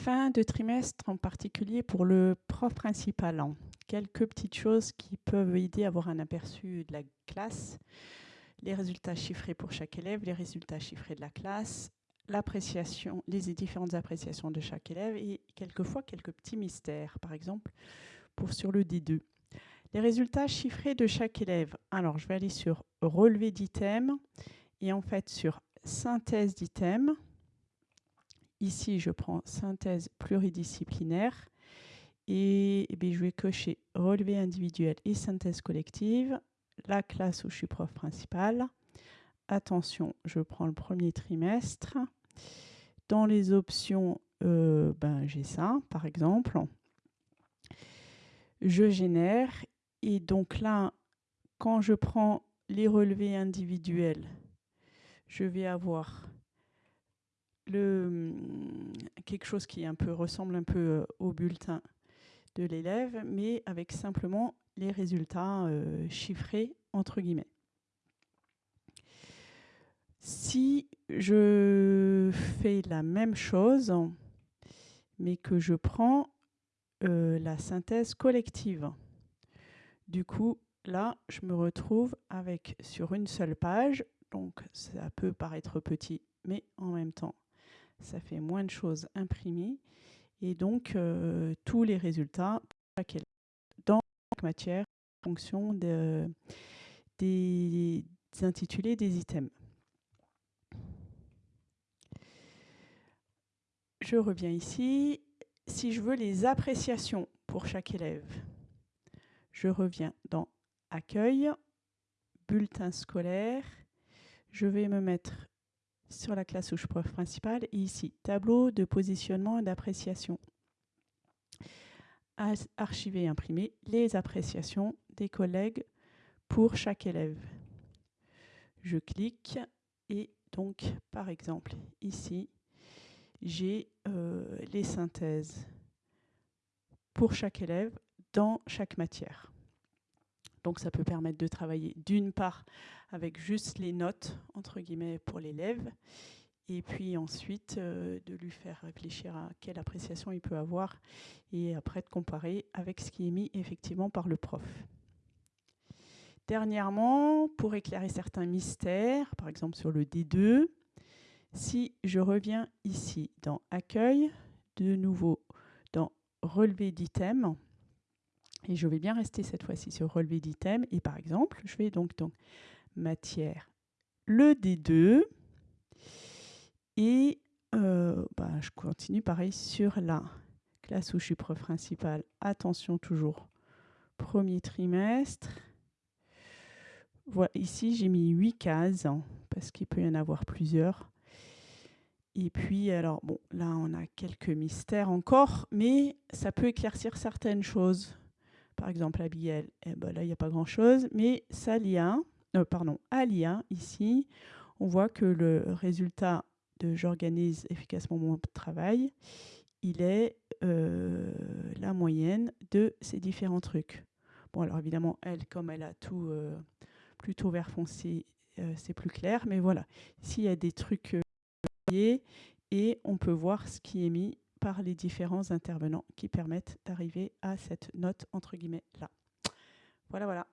fin de trimestre, en particulier pour le prof principal. Hein. Quelques petites choses qui peuvent aider à avoir un aperçu de la classe. Les résultats chiffrés pour chaque élève, les résultats chiffrés de la classe, l'appréciation, les différentes appréciations de chaque élève et quelquefois quelques petits mystères, par exemple pour sur le D2. Les résultats chiffrés de chaque élève. Alors, je vais aller sur relevé d'items et en fait sur synthèse d'items. Ici, je prends synthèse pluridisciplinaire et, eh je vais cocher relevé individuel et synthèse collective, la classe où je suis prof principal. Attention, je prends le premier trimestre. Dans les options, euh, ben, j'ai ça, par exemple. Je génère et donc là, quand je prends les relevés individuels, je vais avoir le, quelque chose qui ressemble un peu euh, au bulletin de l'élève, mais avec simplement les résultats euh, chiffrés entre guillemets. Si je fais la même chose, mais que je prends euh, la synthèse collective, du coup, là, je me retrouve avec sur une seule page, donc ça peut paraître petit, mais en même temps, ça fait moins de choses imprimées. Et donc, euh, tous les résultats dans chaque matière en fonction des intitulés des items. Je reviens ici. Si je veux les appréciations pour chaque élève, je reviens dans Accueil, Bulletin scolaire. Je vais me mettre sur la classe je prof principale et ici, tableau de positionnement et d'appréciation. Archiver et imprimer les appréciations des collègues pour chaque élève. Je clique et donc, par exemple, ici, j'ai euh, les synthèses pour chaque élève dans chaque matière. Donc ça peut permettre de travailler d'une part avec juste les notes, entre guillemets, pour l'élève, et puis ensuite euh, de lui faire réfléchir à quelle appréciation il peut avoir, et après de comparer avec ce qui est mis effectivement par le prof. Dernièrement, pour éclairer certains mystères, par exemple sur le D2, si je reviens ici dans Accueil, de nouveau dans Relevé d'items, et je vais bien rester cette fois-ci sur Relevé d'items, et par exemple, je vais donc dans Matière, le D2, et euh, bah, je continue pareil sur la classe où je suis prof principal. Attention toujours, premier trimestre. Voilà, ici j'ai mis 8 cases, parce qu'il peut y en avoir plusieurs. Et puis, alors, bon, là, on a quelques mystères encore, mais ça peut éclaircir certaines choses. Par exemple, à Biel, eh ben, là, il n'y a pas grand-chose, mais ça lien, euh, pardon, lien, ici, on voit que le résultat de « j'organise efficacement mon travail », il est euh, la moyenne de ces différents trucs. Bon, alors évidemment, elle, comme elle a tout euh, plutôt vert foncé, c'est plus clair, mais voilà. S'il y a des trucs et on peut voir ce qui est mis par les différents intervenants qui permettent d'arriver à cette note entre guillemets là. Voilà, voilà.